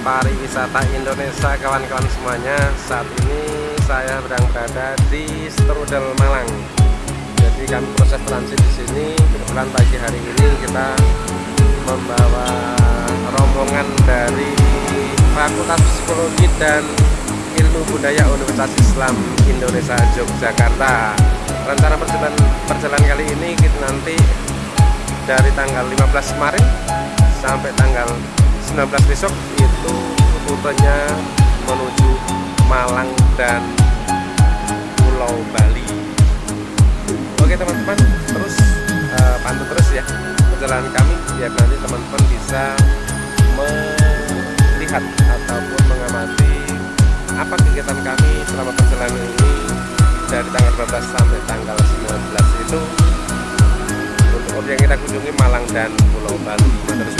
pariwisata Indonesia kawan-kawan semuanya. Saat ini saya sedang berada di Strudel Malang. Jadi kami proses transit di sini. Kebetulan pagi hari ini kita membawa rombongan dari Fakultas Psikologi dan Ilmu Budaya Universitas Islam Indonesia Yogyakarta. Rencana perjalanan, perjalanan kali ini kita nanti dari tanggal 15 kemarin sampai tanggal 19 besok itu rutenya menuju Malang dan Pulau Bali. Oke teman-teman, terus uh, pantau terus ya perjalanan kami biar nanti teman-teman bisa melihat ataupun mengamati apa kegiatan kami selama perjalanan ini dari tanggal 12 sampai tanggal 19 itu untuk objek yang kita kunjungi Malang dan Pulau Bali. Terus